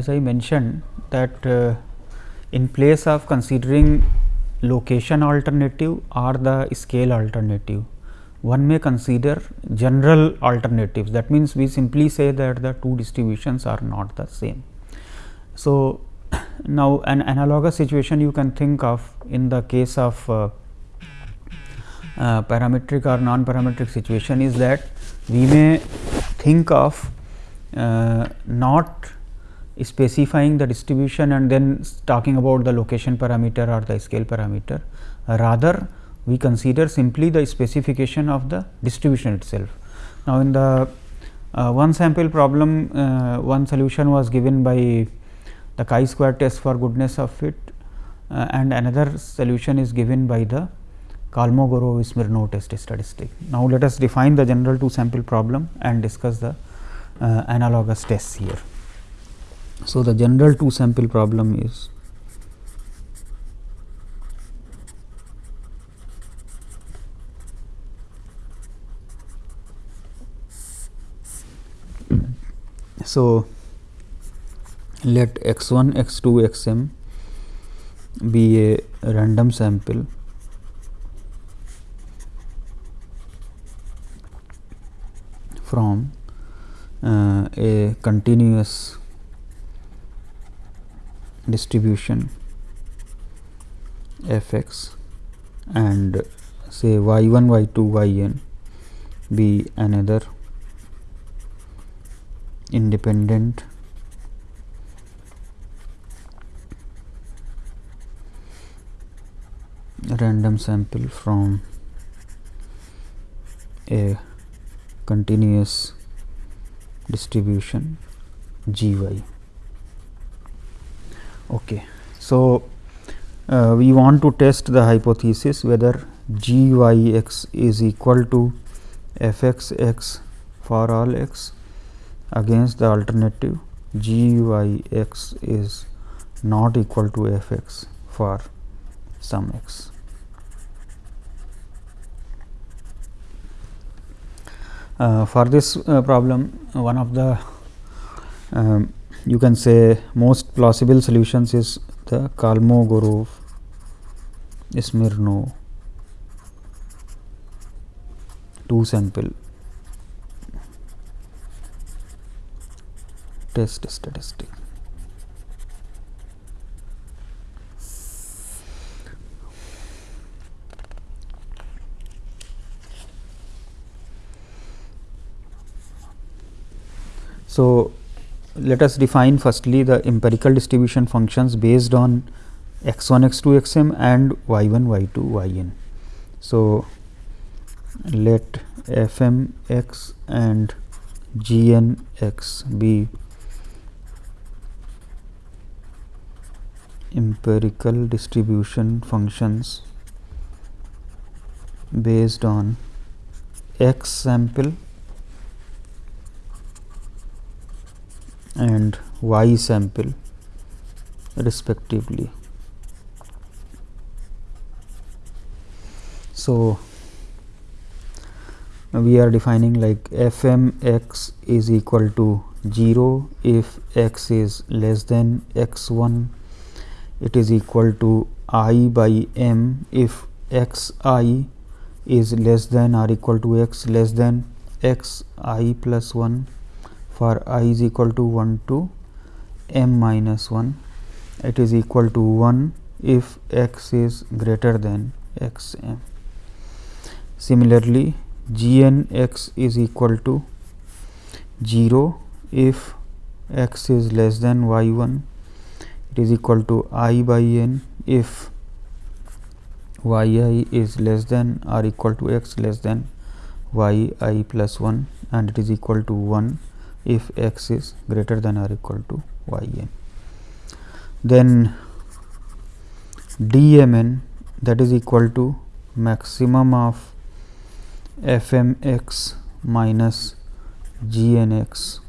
as I mentioned that uh, in place of considering location alternative or the scale alternative, one may consider general alternatives that means, we simply say that the two distributions are not the same. So, now an analogous situation you can think of in the case of uh, uh, parametric or non parametric situation is that we may think of uh, not specifying the distribution and then talking about the location parameter or the scale parameter. rather, we consider simply the specification of the distribution itself. Now, in the uh, one sample problem, uh, one solution was given by the chi square test for goodness of fit uh, and another solution is given by the Kolmogorov Smirnov test statistic. Now, let us define the general two sample problem and discuss the uh, analogous tests here. So, the general two sample problem is so let x 1 x 2 x m be a random sample. From uh, a continuous distribution f x and say y 1 y 2 y n be another independent random sample from a continuous distribution g y. Okay. So, uh, we want to test the hypothesis whether g y x is equal to f x x for all x against the alternative g y x is not equal to f x for some x. Uh, for this uh, problem one of the um, you can say most plausible solutions is the Kolmogorov Smirnov two sample test statistic. So, let us define firstly the empirical distribution functions based on x 1 x 2 x m and y 1 y 2 y n. So, let f m x and g n x be empirical distribution functions based on x sample and y sample respectively. So, we are defining like f m x is equal to 0 if x is less than x 1 it is equal to i by m if x i is less than or equal to x less than x i plus 1 for i is equal to 1 to m minus 1 it is equal to 1 if x is greater than x m. Similarly, g n x is equal to 0 if x is less than y 1 it is equal to i by n if y i is less than or equal to x less than y i plus 1 and it is equal to 1 if x is greater than or equal to y n. Then d m n that is equal to maximum of f m x minus g n x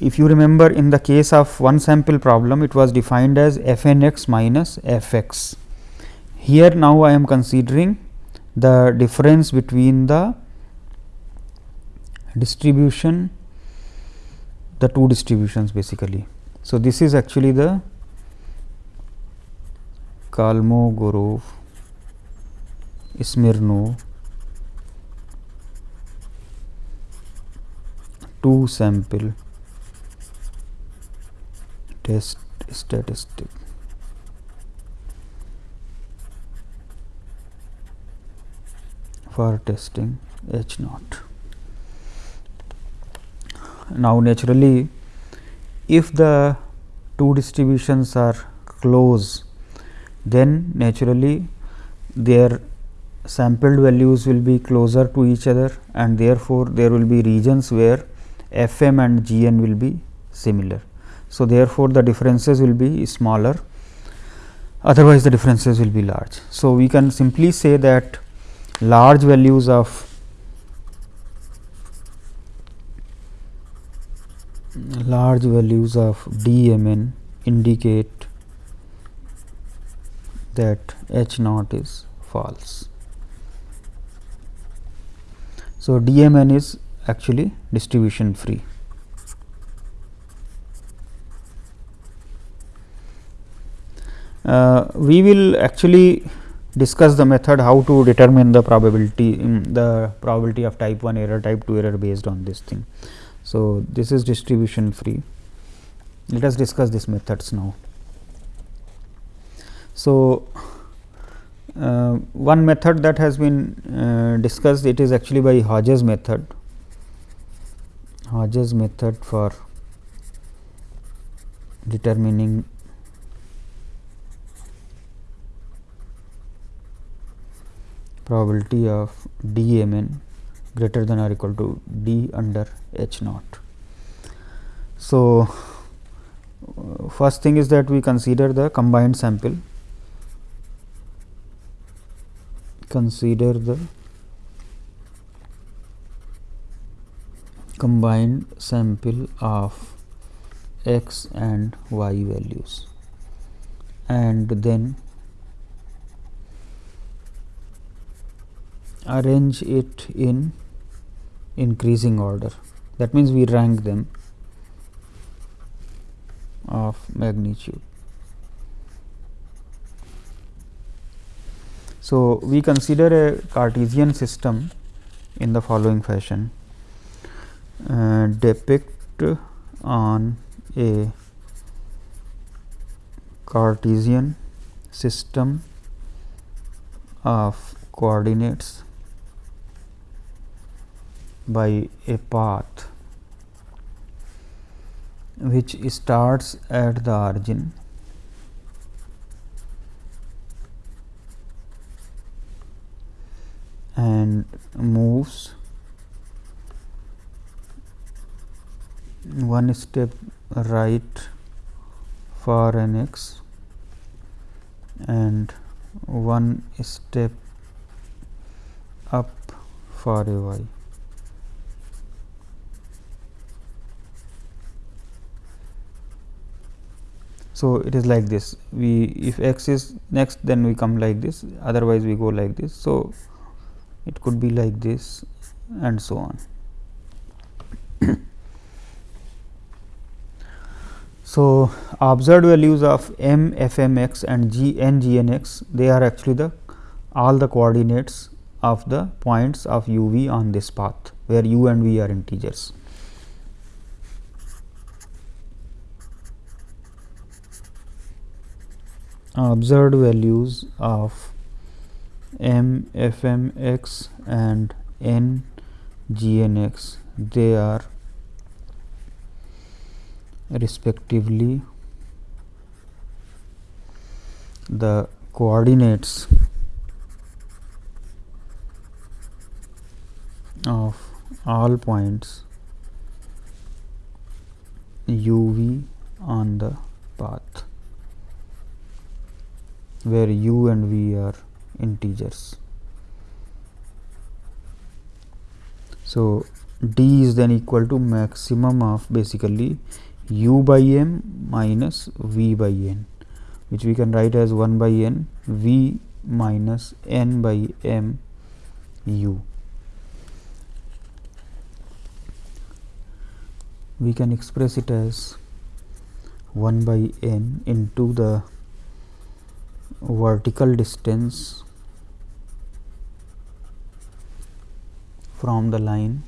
if you remember in the case of one sample problem it was defined as f n x minus f x. Here now I am considering the difference between the distribution the two distributions basically. So, this is actually the Kolmogorov Smirnov two sample test statistic for testing H naught. Now, naturally if the two distributions are close then naturally their sampled values will be closer to each other and therefore, there will be regions where f m and g n will be similar. So, therefore, the differences will be smaller otherwise the differences will be large. So, we can simply say that large values of large values of d m n indicate that h naught is false. So, d m n is actually distribution free. Uh, we will actually discuss the method how to determine the probability the probability of type 1 error type 2 error based on this thing. So, this is distribution free. Let us discuss these methods now. So, uh, one method that has been uh, discussed it is actually by Hodges' method. Hodges' method for determining probability of d m n greater than or equal to d under h naught. So, uh, first thing is that we consider the combined sample consider the combined sample of x and y values and then arrange it in increasing order that means we rank them of magnitude. So, we consider a Cartesian system in the following fashion uh, depict on a Cartesian system of coordinates by a path which starts at the origin and moves one step right for an x and one step up for a y. So, it is like this we if x is next then we come like this otherwise we go like this. So, it could be like this and so on. So, observed values of m f m x and g n g n x they are actually the all the coordinates of the points of u v on this path where u and v are integers. Observed values of m f m x and n g n x. They are respectively the coordinates of all points u v on the path where u and v are integers. So, d is then equal to maximum of basically u by m minus v by n which we can write as 1 by n v minus n by m u. we can express it as 1 by n into the vertical distance from the line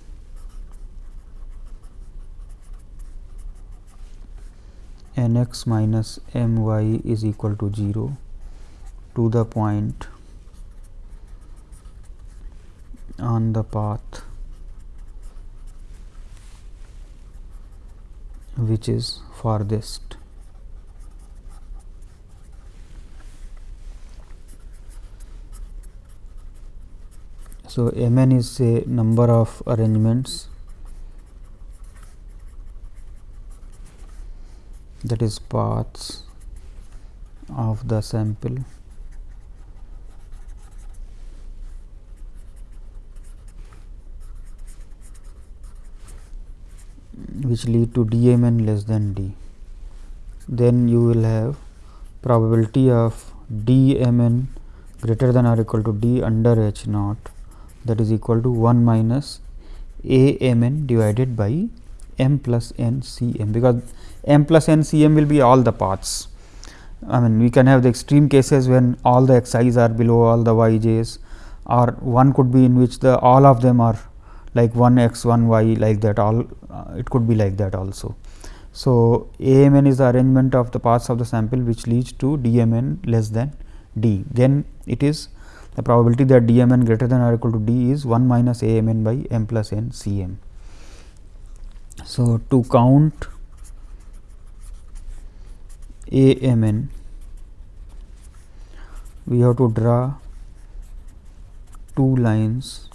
n x minus m y is equal to 0 to the point on the path which is farthest. So, m n is a number of arrangements. That is paths of the sample. Which lead to dmn less than d. Then you will have probability of dmn greater than or equal to d under h naught that is equal to 1 minus a m n divided by m plus n c m because m plus n c m will be all the paths. I mean we can have the extreme cases when all the x i's are below all the y j's or one could be in which the all of them are like 1 x 1 y like that all uh, it could be like that also. So, a m n is the arrangement of the paths of the sample which leads to d m n less than d. Then it is the probability that d m n greater than or equal to d is 1 minus a m n by m plus n c m. So, to count a m n we have to draw two lines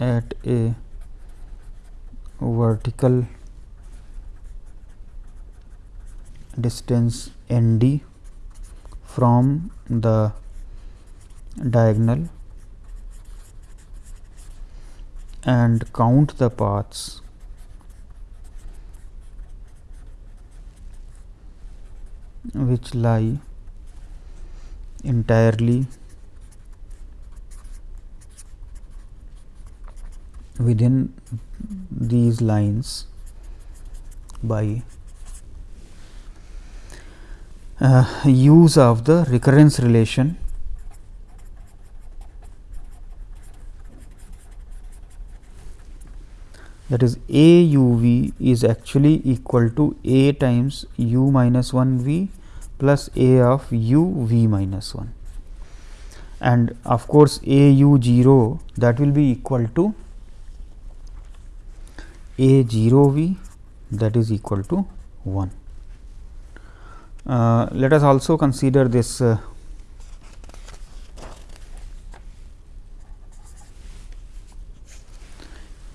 at a vertical distance n d from the diagonal and count the paths. which lie entirely within these lines by uh, use of the recurrence relation that is a u v is actually equal to a times u minus 1 v plus a of u v minus 1 and of course a u 0 that will be equal to a 0 v that is equal to 1. Uh, let us also consider this uh,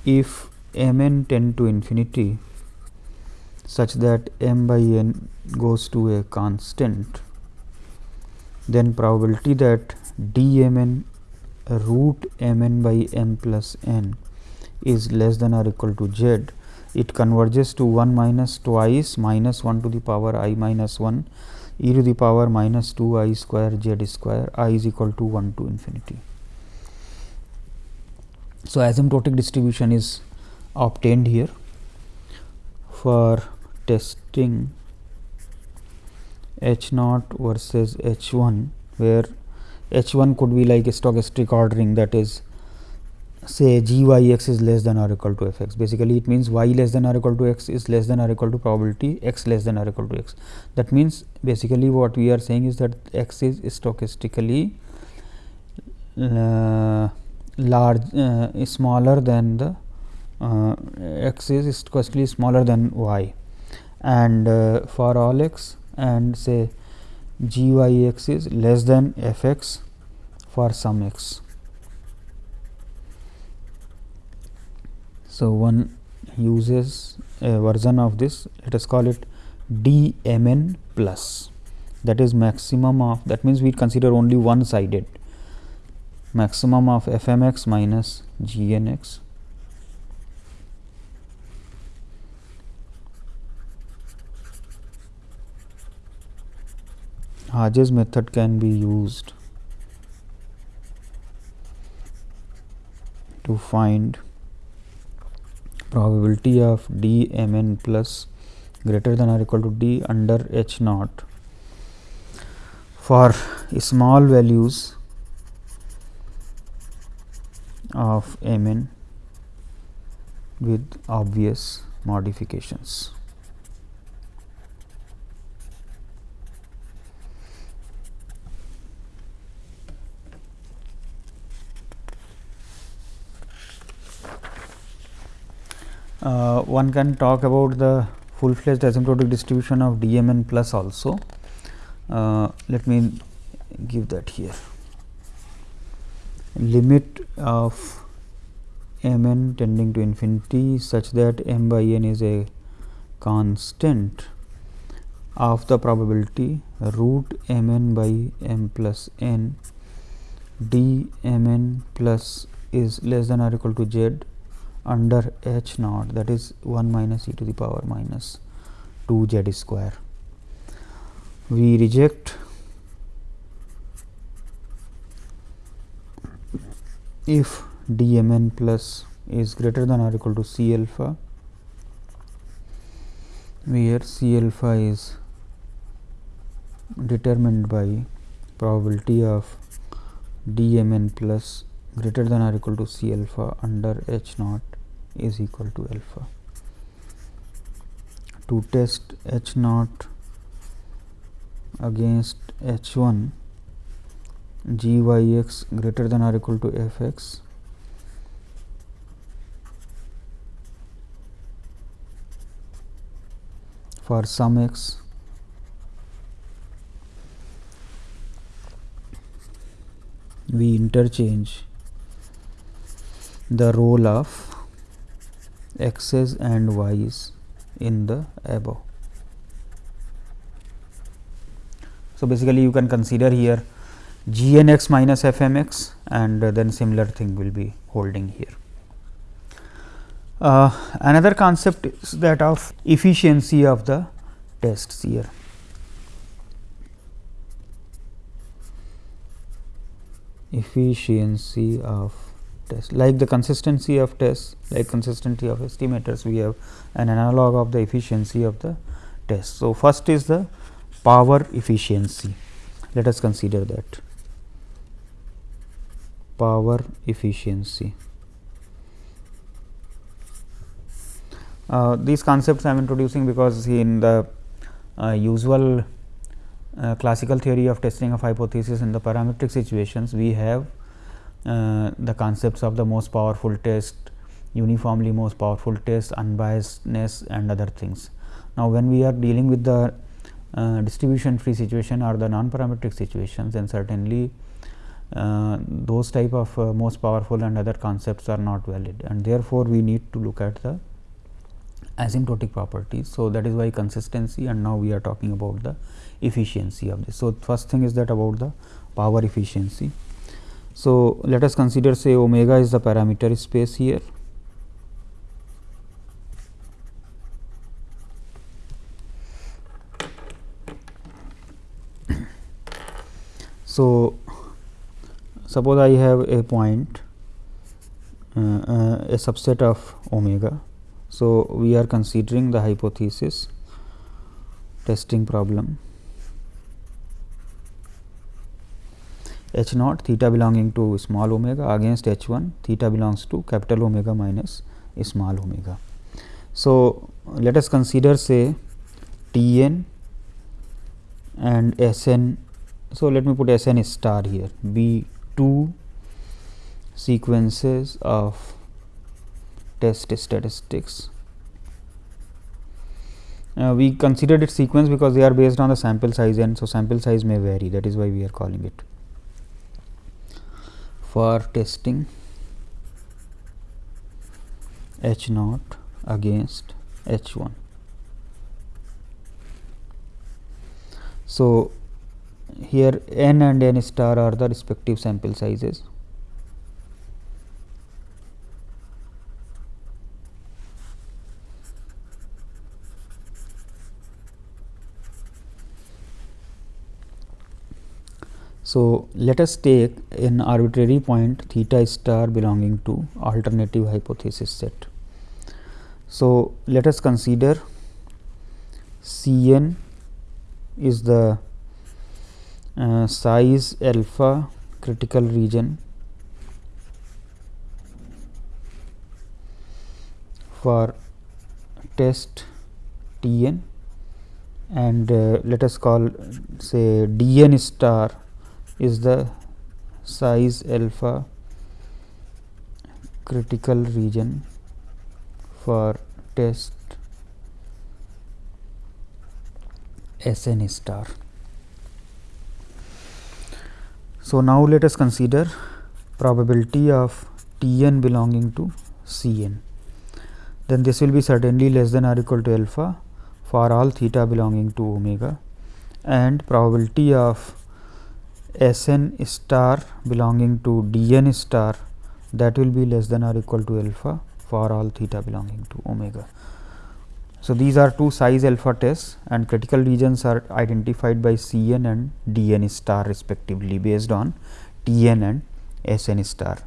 if m n tend to infinity such that m by n goes to a constant then probability that d m n root m n by m plus n is less than or equal to z, it converges to 1 minus twice minus 1 to the power i minus 1 e to the power minus 2 i square z square i is equal to 1 to infinity. So, asymptotic distribution is obtained here for testing h naught versus h 1 where h 1 could be like a stochastic ordering that is say g y x is less than or equal to f x basically it means y less than or equal to x is less than or equal to probability x less than or equal to x. That means, basically what we are saying is that x is stochastically uh, large uh, smaller than the uh, x is stochastically smaller than y. And uh, for all x and say g y x is less than f x for some x. So, one uses a version of this. Let us call it d m n plus. That is maximum of that means we consider only one sided maximum of f m x minus g n x Hodges' method can be used to find probability of d m n plus greater than or equal to d under h naught for small values of m n with obvious modifications. Uh, one can talk about the full fledged asymptotic distribution of dmn plus also. Uh, let me give that here. Limit of m n tending to infinity such that m by n is a constant of the probability root m n by m plus n d m n plus is less than or equal to z under h naught that is 1 minus e to the power minus 2 z square. We reject if d m n plus is greater than or equal to c alpha where c alpha is determined by probability of d m n plus greater than or equal to c alpha under h naught is equal to alpha. To test h naught against h 1 g y x greater than or equal to f x for some x we interchange the role of x's and y's in the above. So, basically you can consider here g n x minus f m x and then similar thing will be holding here. Uh, another concept is that of efficiency of the tests here. Efficiency of test like the consistency of tests like consistency of estimators we have an analog of the efficiency of the test. So, first is the power efficiency let us consider that power efficiency. Uh, these concepts I am introducing because in the uh, usual uh, classical theory of testing of hypothesis in the parametric situations we have uh, the concepts of the most powerful test, uniformly most powerful test, unbiasedness and other things. Now, when we are dealing with the uh, distribution free situation or the non-parametric situations, then certainly uh, those type of uh, most powerful and other concepts are not valid and therefore, we need to look at the asymptotic properties. So, that is why consistency and now we are talking about the efficiency of this. So, first thing is that about the power efficiency. So, let us consider say omega is the parameter space here. So, suppose I have a point uh, uh, a subset of omega. So, we are considering the hypothesis testing problem h naught theta belonging to small omega against h 1 theta belongs to capital omega minus small omega. So, let us consider say T n and S n. So, let me put S n star here be two sequences of test statistics. Uh, we considered it sequence because they are based on the sample size and so sample size may vary that is why we are calling it for testing H naught against H 1. So, here n and n star are the respective sample sizes So, let us take an arbitrary point theta star belonging to alternative hypothesis set. So, let us consider C n is the uh, size alpha critical region for test T n and uh, let us call say d n star is the size alpha critical region for test S n star. So, now let us consider probability of T n belonging to C n. Then this will be certainly less than or equal to alpha for all theta belonging to omega and probability of S n star belonging to d n star that will be less than or equal to alpha for all theta belonging to omega. So, these are two size alpha tests and critical regions are identified by C n and d n star respectively based on T n and S n star.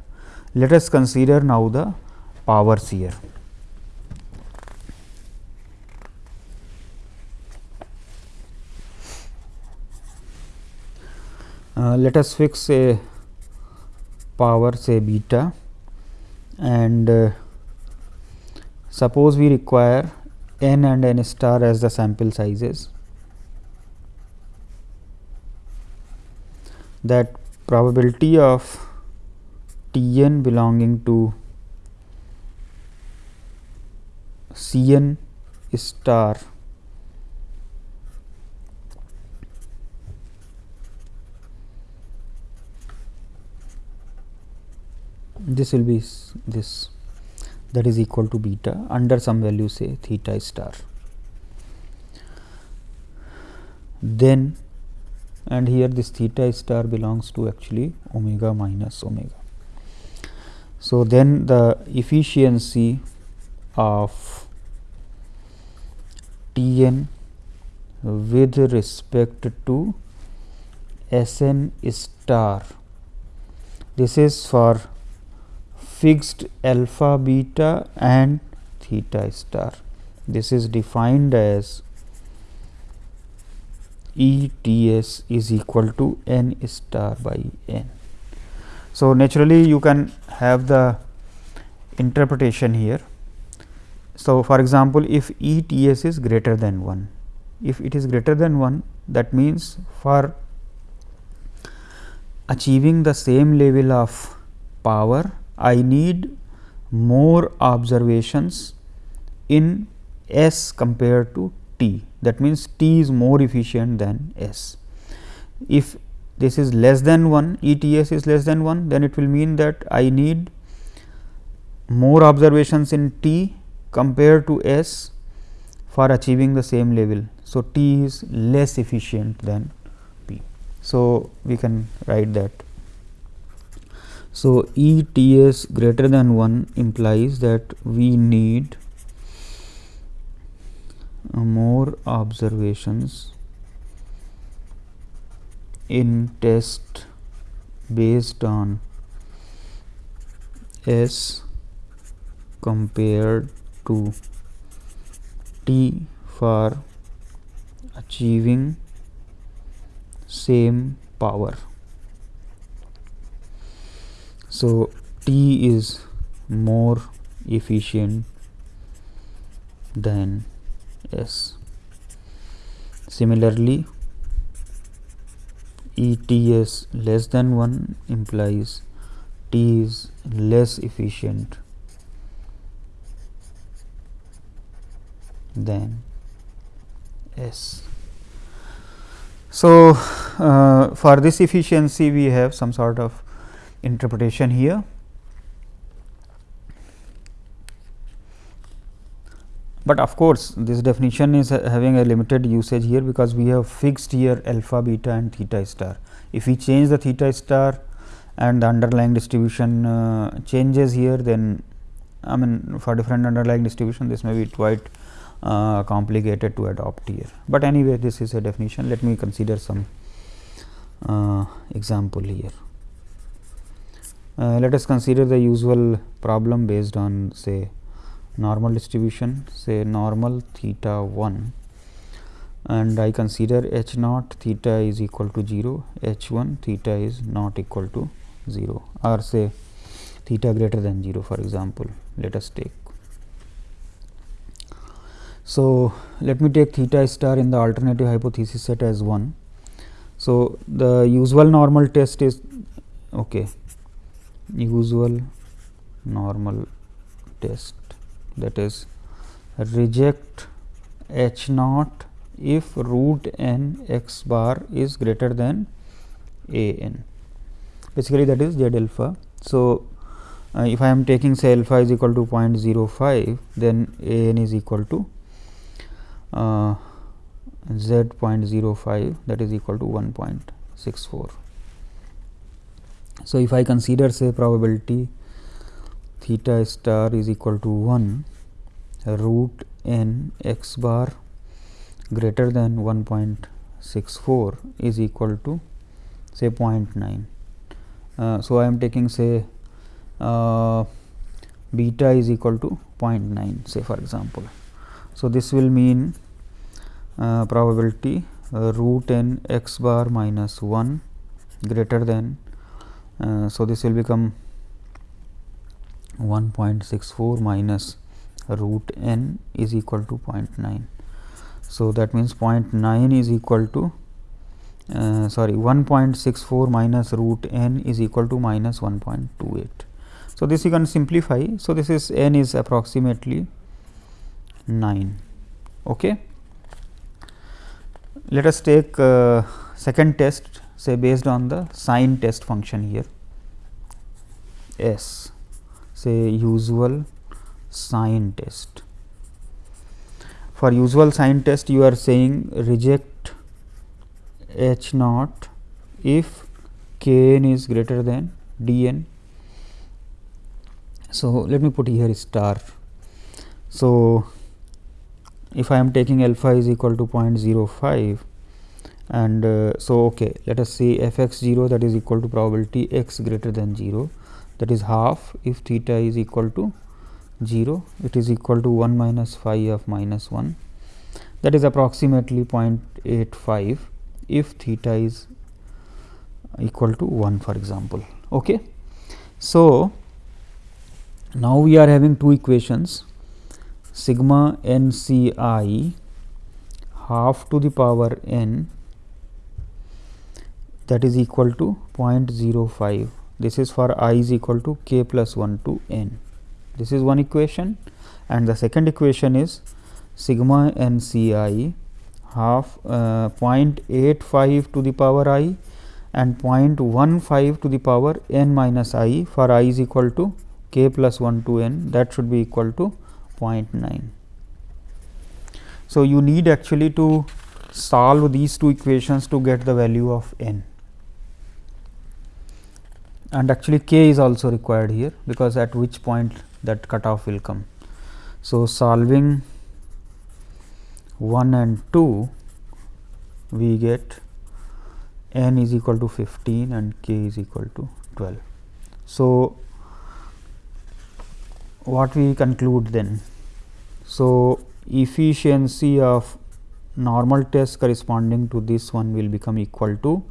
Let us consider now the powers here. Uh, let us fix a power say beta. And uh, suppose we require n and n star as the sample sizes. That probability of T n belonging to C n star this will be this that is equal to beta under some value say theta star. Then and here this theta star belongs to actually omega minus omega. So, then the efficiency of T n with respect to S n star this is for fixed alpha beta and theta star. This is defined as E T s is equal to n star by n. So, naturally you can have the interpretation here. So, for example, if E T s is greater than 1, if it is greater than 1 that means for achieving the same level of power I need more observations in S compared to T that means T is more efficient than S. If this is less than 1 ETS is less than 1 then it will mean that I need more observations in T compared to S for achieving the same level. So, T is less efficient than P. So, we can write that so, E T s greater than 1 implies that we need uh, more observations in test based on S compared to T for achieving same power. So, T is more efficient than S. Similarly, ETS less than 1 implies T is less efficient than S. So, uh, for this efficiency we have some sort of interpretation here. But of course, this definition is having a limited usage here because we have fixed here alpha, beta and theta star. If we change the theta star and the underlying distribution uh, changes here, then I mean for different underlying distribution this may be quite uh, complicated to adopt here. But anyway, this is a definition. Let me consider some uh, example here. Uh, let us consider the usual problem based on say normal distribution say normal theta 1 and I consider h naught theta is equal to 0, h 1 theta is not equal to 0 or say theta greater than 0 for example, let us take. So, let me take theta star in the alternative hypothesis set as 1. So, the usual normal test is okay, usual normal test that is reject h naught if root n x bar is greater than a n basically that is z alpha. So, uh, if I am taking say alpha is equal to 0.05 then a n is equal to uh, z 0.05 that is equal to 1.64. So, if I consider say probability theta star is equal to 1 root n x bar greater than 1.64 is equal to say 0.9. Uh, so, I am taking say uh, beta is equal to 0.9 say for example. So, this will mean uh, probability uh, root n x bar minus 1 greater than. Uh, so, this will become 1.64 minus root n is equal to 0.9. So, that means 0.9 is equal to uh, sorry 1.64 minus root n is equal to minus 1.28. So, this you can simplify. So, this is n is approximately 9. Okay. Let us take uh, second test say based on the sign test function here S say usual sign test for usual sign test you are saying reject h naught if k n is greater than d n. So, let me put here star. So, if I am taking alpha is equal to 0.05 and uh, so okay let us say f x 0 that is equal to probability x greater than 0 that is half if theta is equal to 0 it is equal to 1 minus phi of minus 1 that is approximately 0.85 if theta is equal to 1 for example. Okay. So, now we are having two equations sigma n c i half to the power n that is equal to 0.05 this is for i is equal to k plus 1 to n. This is one equation. And the second equation is sigma n c i half uh, 0.85 to the power i and 0.15 to the power n minus i for i is equal to k plus 1 to n. That should be equal to 0.9. So, you need actually to solve these two equations to get the value of n and actually k is also required here because at which point that cutoff will come. So, solving 1 and 2 we get n is equal to 15 and k is equal to 12. So, what we conclude then? So, efficiency of normal test corresponding to this one will become equal to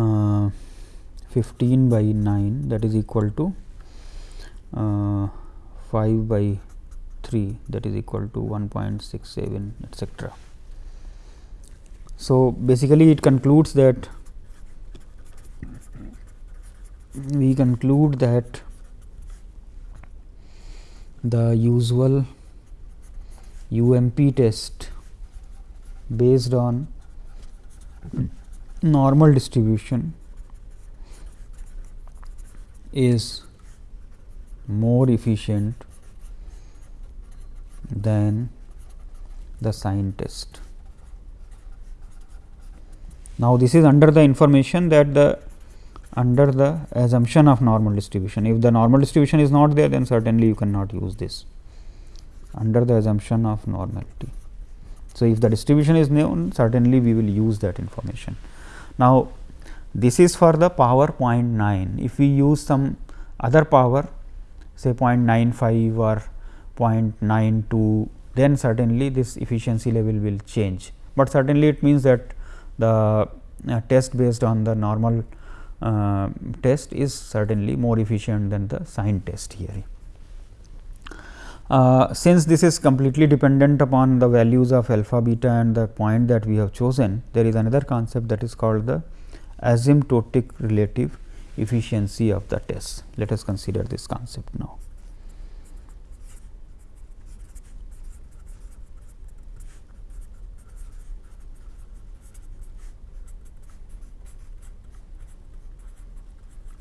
uh, 15 by 9 that is equal to uh, 5 by 3 that is equal to 1.67 etcetera. So, basically it concludes that we conclude that the usual UMP test based on normal distribution is more efficient than the sign test. Now, this is under the information that the under the assumption of normal distribution. If the normal distribution is not there, then certainly you cannot use this under the assumption of normality. So, if the distribution is known, certainly we will use that information. Now, this is for the power 0.9. If we use some other power say 0.95 or 0.92 then certainly this efficiency level will change, but certainly it means that the uh, test based on the normal uh, test is certainly more efficient than the sign test here. Uh, since this is completely dependent upon the values of alpha beta and the point that we have chosen, there is another concept that is called the asymptotic relative efficiency of the test. Let us consider this concept now.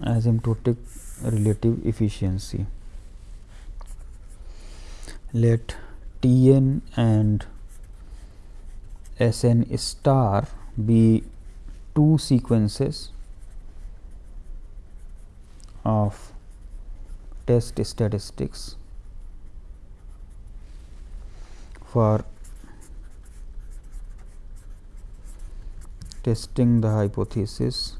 asymptotic relative efficiency. Let T n and S n star be two sequences of test statistics for testing the hypothesis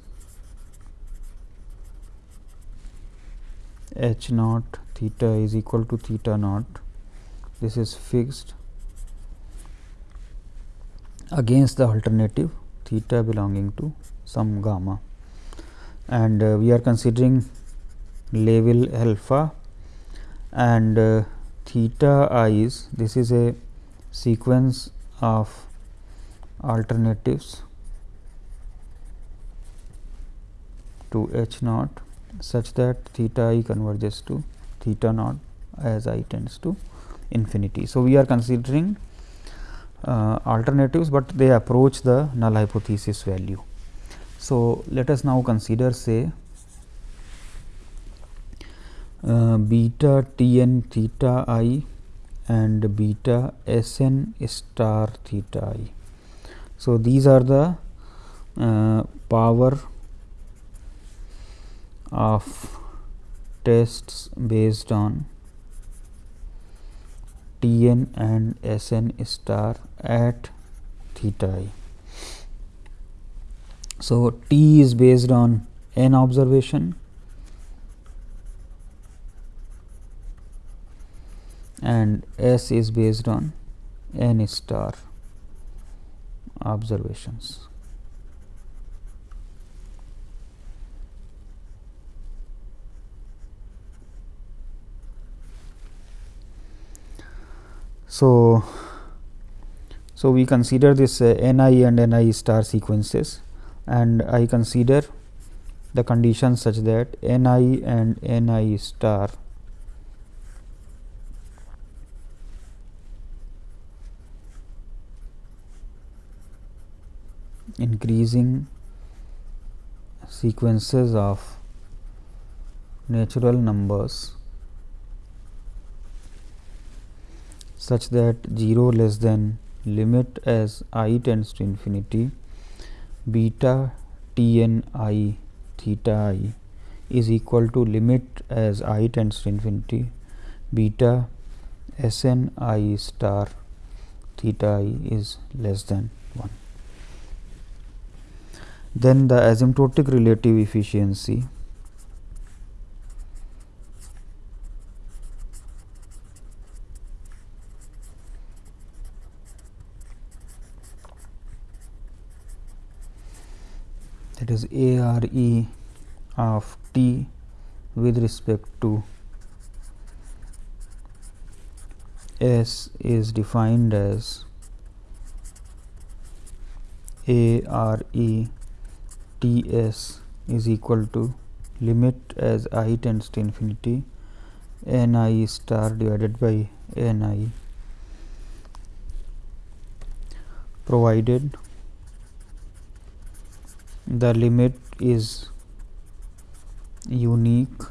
h naught theta is equal to theta naught this is fixed against the alternative theta belonging to some gamma. And uh, we are considering level alpha and uh, theta is this is a sequence of alternatives to h naught such that theta i converges to theta naught as i tends to infinity. So, we are considering uh, alternatives, but they approach the null hypothesis value. So, let us now consider say uh, beta t n theta i and beta s n star theta i. So, these are the uh, power of tests based on T n and S n star at theta i. So, T is based on n observation and S is based on n star observations. So, so we consider this uh, ni and ni star sequences and I consider the conditions such that ni and ni star increasing sequences of natural numbers such that 0 less than limit as i tends to infinity beta t n i theta i is equal to limit as i tends to infinity beta s n i star theta i is less than 1. Then the asymptotic relative efficiency that is A R E of t with respect to S is defined as A R E T S is equal to limit as i tends to infinity n i star divided by n i provided the limit is unique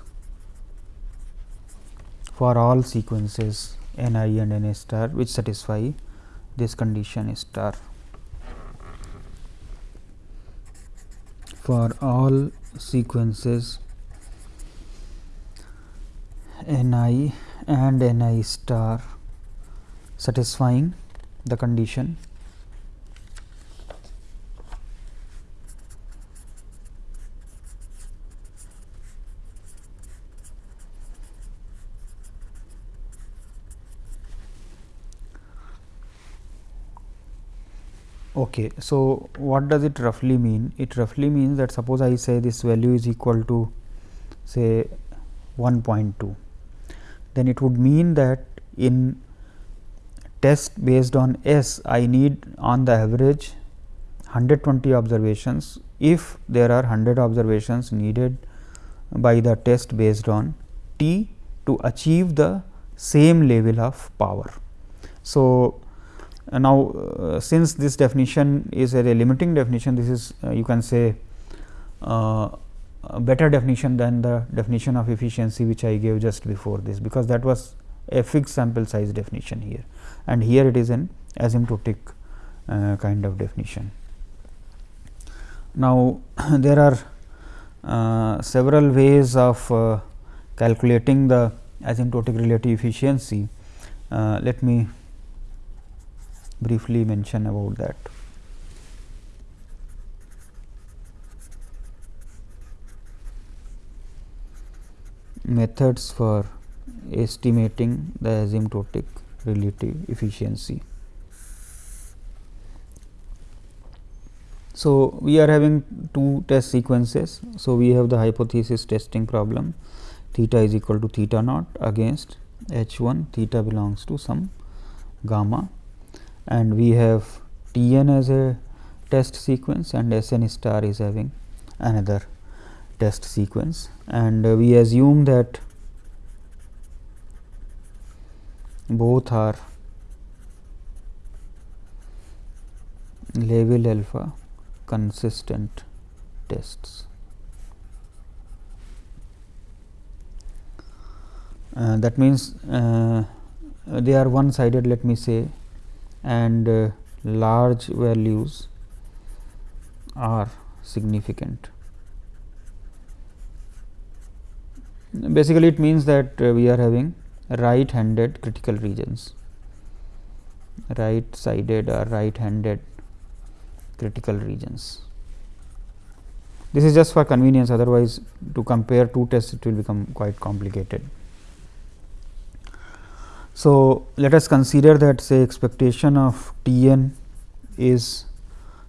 for all sequences n i and n star which satisfy this condition star. For all sequences n i and n i star satisfying the condition Okay. So, what does it roughly mean? It roughly means that suppose I say this value is equal to say 1.2, then it would mean that in test based on S I need on the average 120 observations if there are 100 observations needed by the test based on T to achieve the same level of power. So, now, uh, since this definition is a limiting definition, this is uh, you can say uh, a better definition than the definition of efficiency which I gave just before this, because that was a fixed sample size definition here and here it is an asymptotic uh, kind of definition. Now, there are uh, several ways of uh, calculating the asymptotic relative efficiency. Uh, let me briefly mention about that. Methods for estimating the asymptotic relative efficiency. So, we are having two test sequences. So, we have the hypothesis testing problem theta is equal to theta naught against h 1 theta belongs to some gamma and we have T n as a test sequence and S n star is having another test sequence and uh, we assume that both are level alpha consistent tests. Uh, that means, uh, they are one sided let me say and uh, large values are significant. Basically, it means that uh, we are having right handed critical regions, right sided or right handed critical regions. This is just for convenience otherwise to compare two tests it will become quite complicated. So, let us consider that say expectation of T n is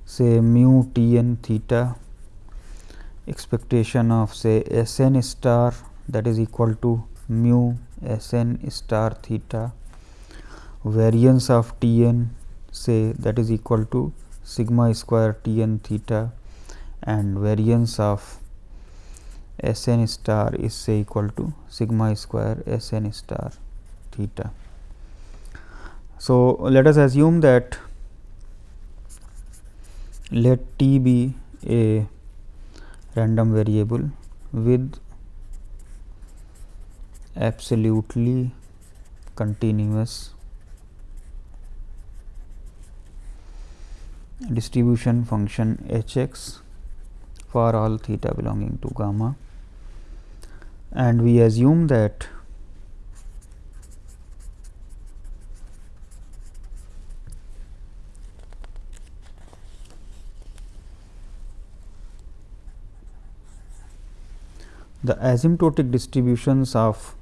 say mu T n theta, expectation of say S n star that is equal to mu S n star theta, variance of T n say that is equal to sigma square T n theta. And variance of S n star is say equal to sigma square S n star theta. So, let us assume that let t be a random variable with absolutely continuous distribution function h x for all theta belonging to gamma and we assume that the asymptotic distributions of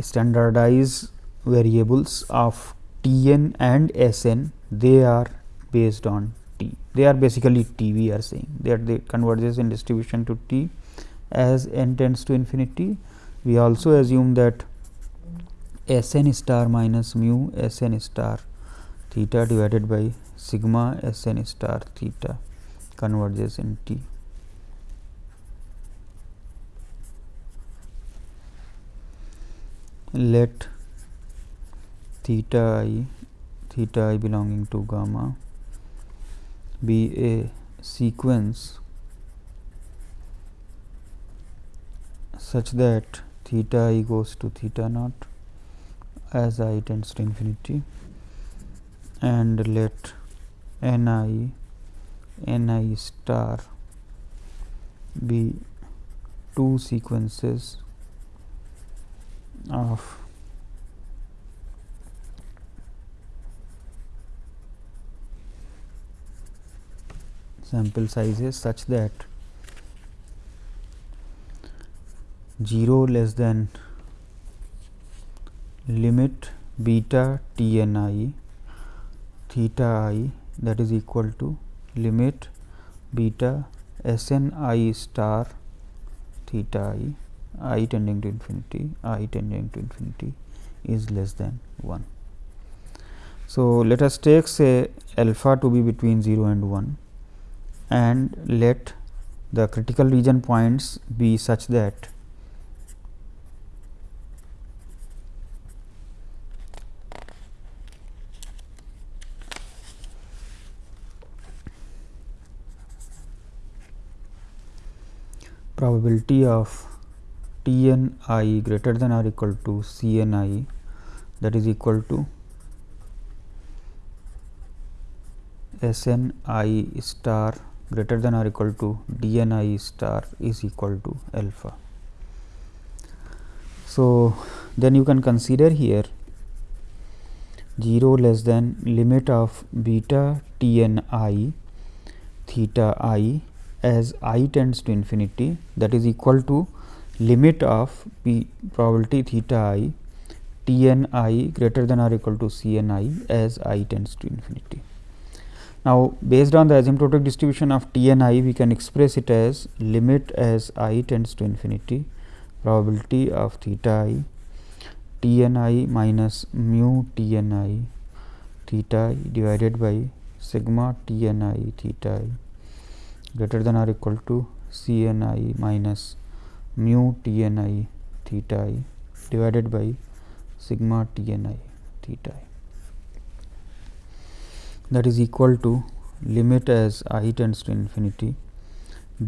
standardized variables of T n and S n they are based on T. They are basically T we are saying that they converges in distribution to T as n tends to infinity. We also assume that S n star minus mu S n star theta divided by sigma S n star theta converges in T. let theta i theta i belonging to gamma be a sequence such that theta i goes to theta naught as i tends to infinity and let n i n i star be two sequences of sample sizes such that 0 less than limit beta t n i theta i that is equal to limit beta s n i star theta i i tending to infinity i tending to infinity is less than 1. So, let us take say alpha to be between 0 and 1 and let the critical region points be such that probability of T n i greater than or equal to C n i that is equal to S n i star greater than or equal to D n i star is equal to alpha. So, then you can consider here 0 less than limit of beta T n i theta i as i tends to infinity that is equal to limit of p probability theta i t n i greater than or equal to c n i as i tends to infinity. Now, based on the asymptotic distribution of t n i we can express it as limit as i tends to infinity probability of theta i t n i minus mu t n i theta i divided by sigma t n i theta i greater than or equal to C n i minus mu t n i theta i divided by sigma t n i theta i that is equal to limit as i tends to infinity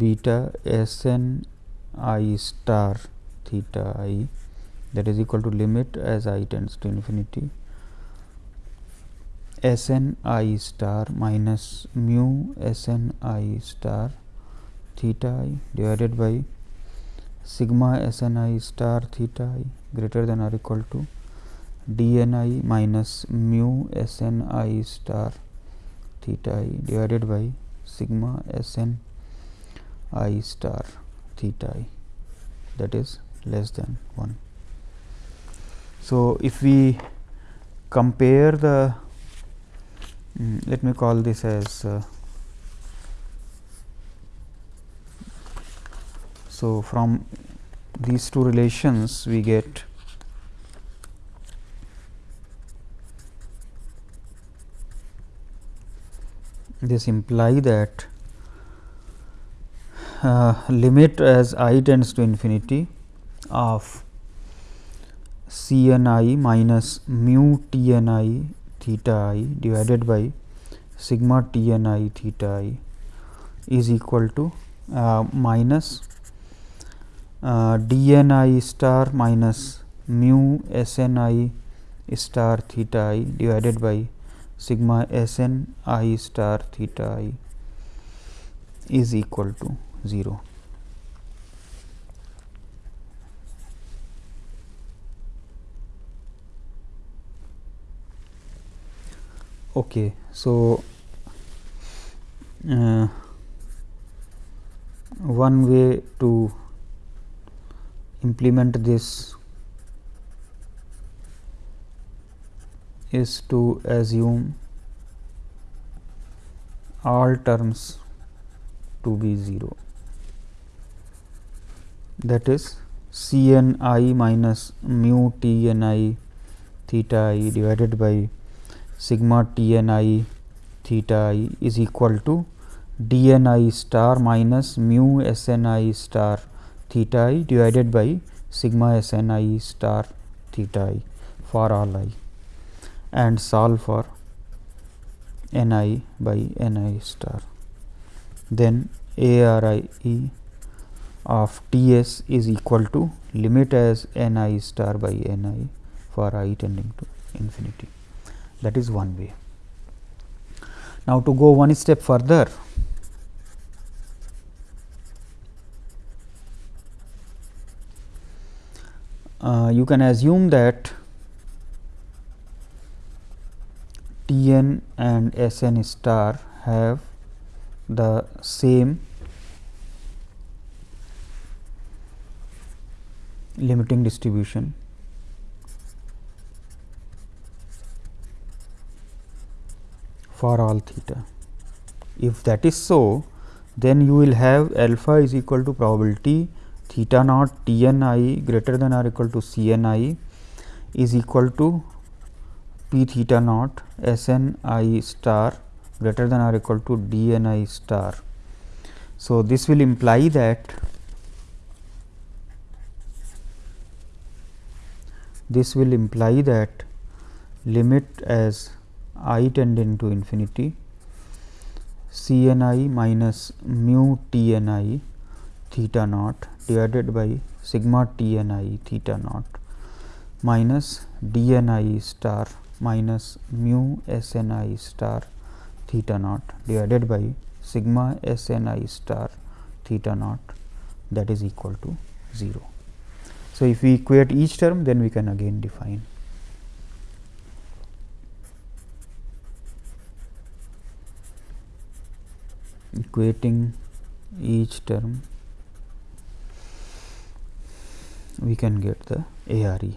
beta s n i star theta i that is equal to limit as i tends to infinity S n i star minus mu S n i star theta i divided by sigma S n i star theta i greater than or equal to d n i minus mu S n i star theta i divided by sigma S n i star theta i that is less than 1. So, if we compare the Mm, let me call this as uh, so from these two relations we get this imply that uh, limit as i tends to infinity of c n i minus mu t n i theta i divided by sigma t n i theta i is equal to uh, minus uh, d n i star minus mu s n i star theta i divided by sigma s n i star theta i is equal to 0. okay so uh, one way to implement this is to assume all terms to be 0 that is C n i minus mu t n i theta i divided by sigma t n i theta i is equal to d n i star minus mu s n i star theta i divided by sigma s n i star theta i for all i and solve for n i by n i star. Then a r i e of T s is equal to limit as n i star by n i for i tending to infinity that is one way. Now, to go one step further uh, you can assume that T n and S n star have the same limiting distribution for all theta. If that is so, then you will have alpha is equal to probability theta naught T n i greater than or equal to C n i is equal to p theta naught S n i star greater than or equal to d n i star. So, this will imply that this will imply that limit as i tending to infinity C n i minus mu T n i theta naught divided by sigma T n i theta naught minus d n i star minus mu s n i star theta naught divided by sigma s n i star theta naught that is equal to 0. So, if we equate each term then we can again define equating each term we can get the ARE.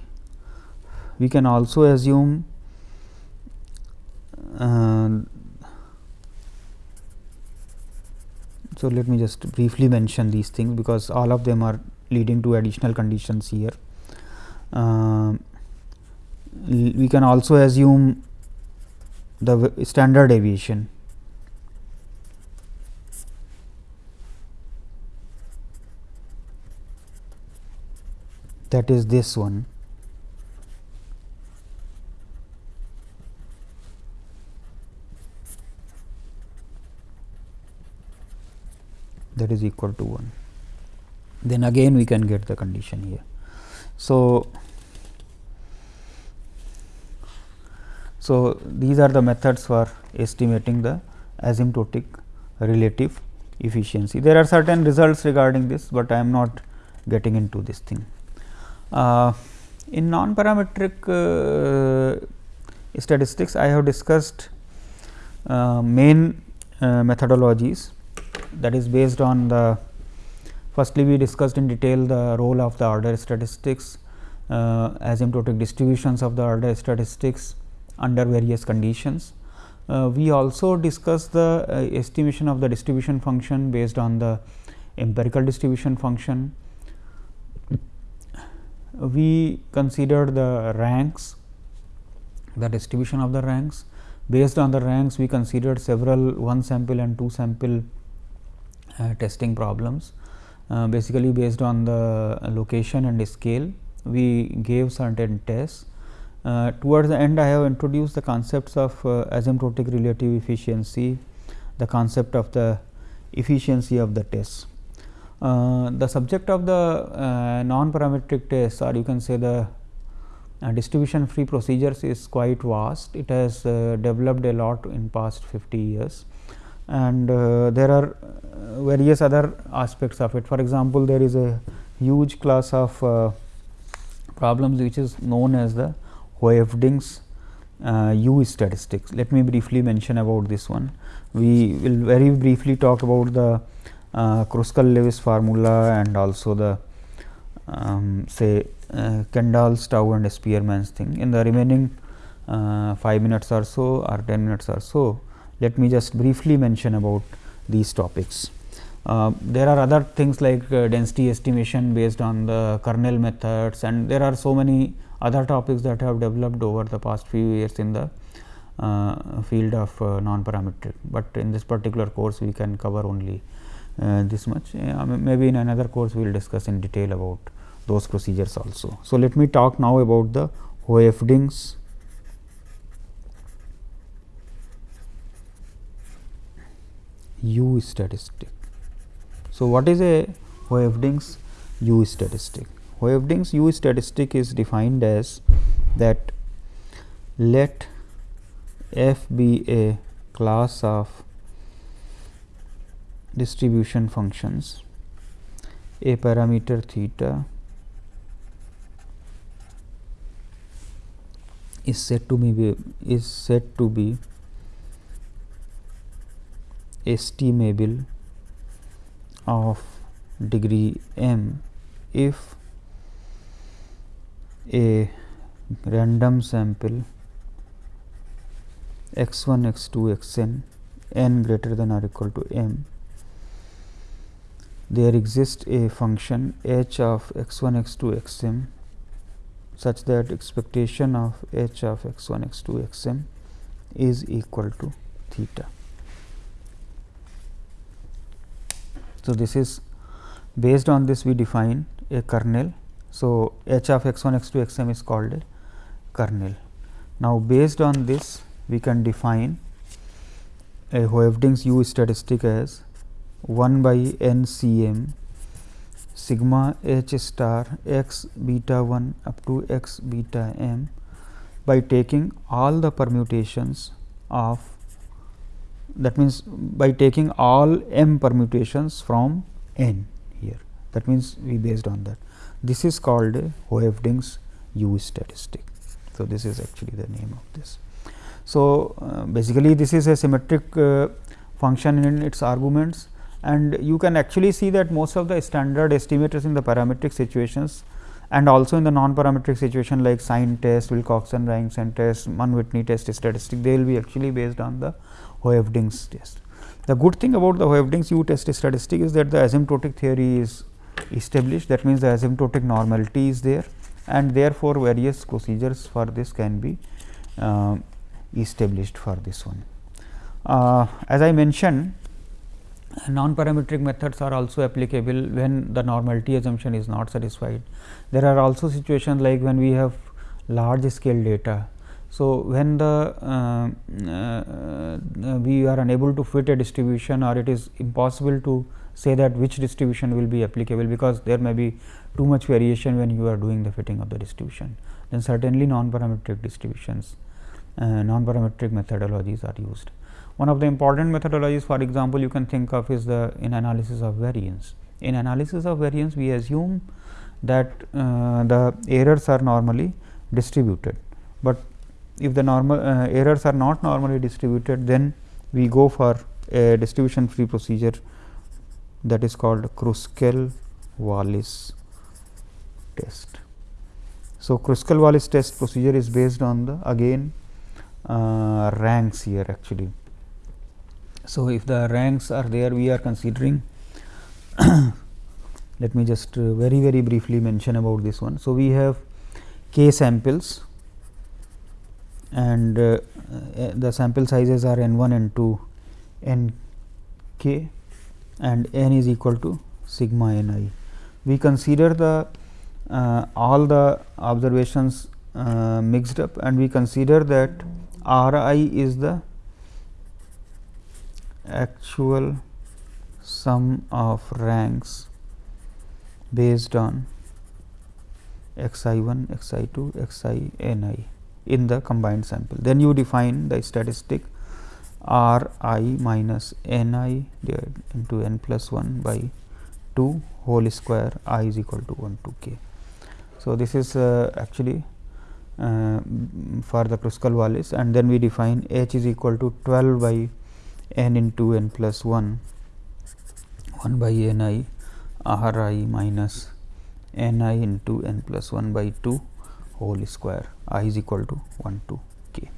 We can also assume uh, so let me just briefly mention these things because all of them are leading to additional conditions here. Uh, we can also assume the standard deviation that is this one. that is equal to 1 then again we can get the condition here. So, so these are the methods for estimating the asymptotic relative efficiency. There are certain results regarding this, but I am not getting into this thing. Uh, in non-parametric uh, statistics, I have discussed uh, main methodologies that is based on the firstly we discussed in detail the role of the order statistics uh, asymptotic distributions of the order statistics under various conditions. Uh, we also discussed the uh, estimation of the distribution function based on the empirical distribution function. We considered the ranks, the distribution of the ranks. Based on the ranks, we considered several one sample and two sample uh, testing problems. Uh, basically based on the location and scale we gave certain tests. Uh, towards the end I have introduced the concepts of uh, asymptotic relative efficiency, the concept of the efficiency of the tests. Uh, the subject of the uh, non-parametric tests or you can say the distribution free procedures is quite vast. It has developed a lot in past 50 years and uh, there are uh, various other aspects of it. For example, there is a huge class of uh, problems which is known as the Hoeffding's uh, U statistics. Let me briefly mention about this one. We will very briefly talk about the uh, Kruskal-Wallis formula and also the um, say uh, Kendall's tau and Spearman's thing. In the remaining uh, 5 minutes or so or 10 minutes or so, let me just briefly mention about these topics. Uh, there are other things like uh, density estimation based on the kernel methods and there are so many other topics that have developed over the past few years in the uh, field of uh, non-parametric, but in this particular course we can cover only this much. Uh, maybe in another course we will discuss in detail about those procedures also. So, let me talk now about the Hoeffding's U statistic. So, what is a Hoeffding's U statistic? Hoeffding's U statistic is defined as that let f be a class of distribution functions. A parameter theta is said to be is said to be estimable of degree m if a random sample x 1 x 2 x n n greater than or equal to m there exists a function h of x 1 x 2 x m such that expectation of h of x 1 x 2 x m is equal to theta. So, this is based on this we define a kernel. So, h of x 1 x 2 x m is called a kernel. Now, based on this we can define a Hoeffding's U statistic as 1 by n c m sigma h star x beta 1 up to x beta m by taking all the permutations of that means by taking all m permutations from n here that means we based on that this is called Hoeffding's U statistic. So, this is actually the name of this. So, uh, basically this is a symmetric uh, function in its arguments and you can actually see that most of the standard estimators in the parametric situations and also in the non-parametric situation like sign test, Wilcoxon Rankin test, Mann-Whitney test statistic, they will be actually based on the Hoeffding's test. The good thing about the Hoeffding's U test statistic is that the asymptotic theory is established that means, the asymptotic normality is there and therefore, various procedures for this can be uh, established for this one. Uh, as I mentioned non-parametric methods are also applicable when the normality assumption is not satisfied. There are also situations like when we have large scale data. So, when the uh, uh, we are unable to fit a distribution or it is impossible to say that which distribution will be applicable, because there may be too much variation when you are doing the fitting of the distribution, then certainly non-parametric distributions, uh, non-parametric methodologies are used. One of the important methodologies for example, you can think of is the in analysis of variance. In analysis of variance we assume that uh, the errors are normally distributed, but if the normal uh, errors are not normally distributed then we go for a distribution free procedure that is called Kruskal-Wallis test. So, Kruskal-Wallis test procedure is based on the again uh, ranks here actually so, if the ranks are there we are considering let me just uh, very very briefly mention about this one. So, we have k samples and uh, uh, the sample sizes are n 1 n 2 n k and n is equal to sigma n i. We consider the uh, all the observations uh, mixed up and we consider that r i is the actual sum of ranks based on x i 1, x i 2, x i n i in the combined sample. Then you define the statistic r i minus n i into n plus 1 by 2 whole square i is equal to 1 to k. So, this is uh, actually uh, for the Kruskal-Wallis and then we define h is equal to 12 by n into n plus 1 1 by n i r i minus n i into n plus 1 by 2 whole square i is equal to 1 to k.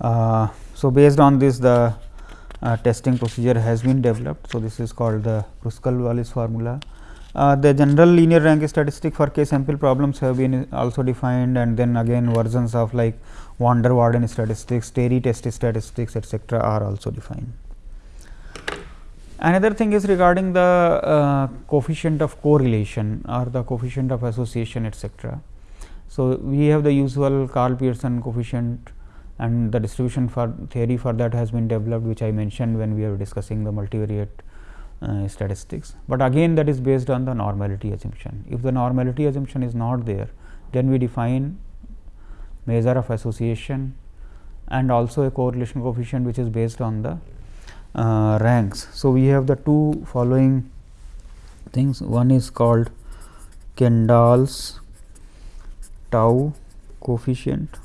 Uh, so, based on this the uh, testing procedure has been developed. So, this is called the Kruskal-Wallis formula. Uh, the general linear rank statistic for k sample problems have been also defined and then again versions of like van der Waerden statistics, Terry test statistics etcetera are also defined. Another thing is regarding the uh, coefficient of correlation or the coefficient of association etcetera. So, we have the usual Karl Pearson coefficient and the distribution for theory for that has been developed which I mentioned when we were discussing the multivariate uh, statistics, but again that is based on the normality assumption. If the normality assumption is not there, then we define measure of association and also a correlation coefficient which is based on the uh, ranks. So, we have the two following things one is called Kendall's tau coefficient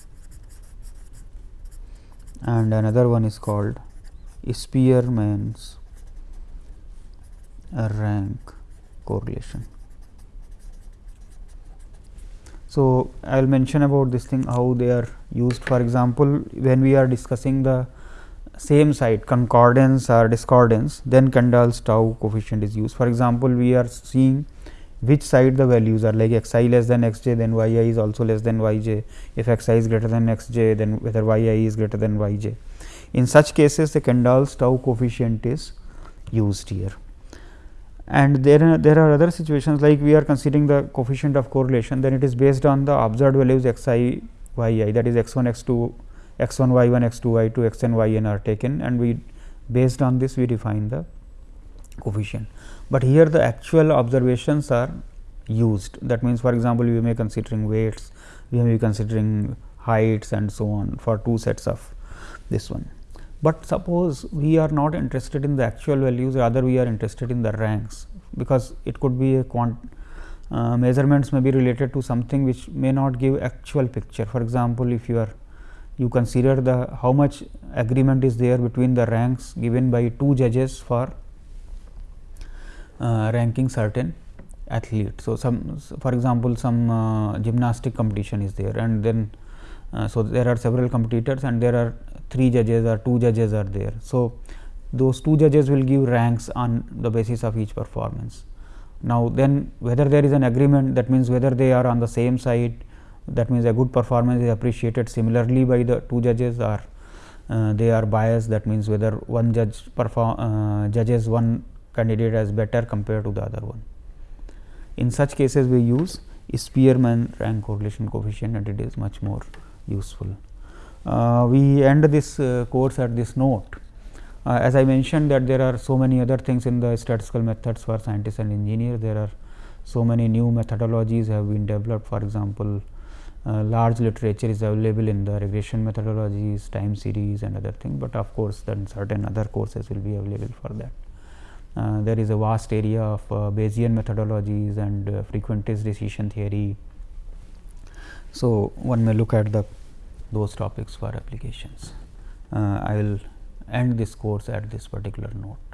and another one is called Spearman's rank correlation. So, I will mention about this thing how they are used for example, when we are discussing the same site concordance or discordance then Kendall's tau coefficient is used. For example, we are seeing which side the values are like x i less than x j then y i is also less than y j if x i is greater than x j then whether y i is greater than y j. In such cases the Kendall's tau coefficient is used here and there are, there are other situations like we are considering the coefficient of correlation then it is based on the observed values x i y i that is x 1 x 2 x 1 y 1 x 2 y 2 x n y n are taken and we based on this we define the coefficient. But here the actual observations are used that means for example, we may be considering weights, we may be considering heights and so on for two sets of this one. But suppose we are not interested in the actual values rather we are interested in the ranks because it could be a quant uh, measurements may be related to something which may not give actual picture. For example, if you are you consider the how much agreement is there between the ranks given by two judges for uh, ranking certain athlete. So, some for example, some uh, gymnastic competition is there and then uh, so there are several competitors and there are three judges or two judges are there. So, those two judges will give ranks on the basis of each performance. Now, then whether there is an agreement that means whether they are on the same side that means a good performance is appreciated similarly by the two judges or uh, they are biased that means whether one judge perform uh, judges one candidate as better compared to the other one. In such cases we use Spearman rank correlation coefficient and it is much more useful. Uh, we end this uh, course at this note. Uh, as I mentioned that there are so many other things in the statistical methods for scientists and engineers. There are so many new methodologies have been developed for example, uh, large literature is available in the regression methodologies, time series and other things, but of course, then certain other courses will be available for that. Uh, there is a vast area of uh, Bayesian methodologies and frequentist decision theory. So, one may look at the those topics for applications. Uh, I will end this course at this particular note.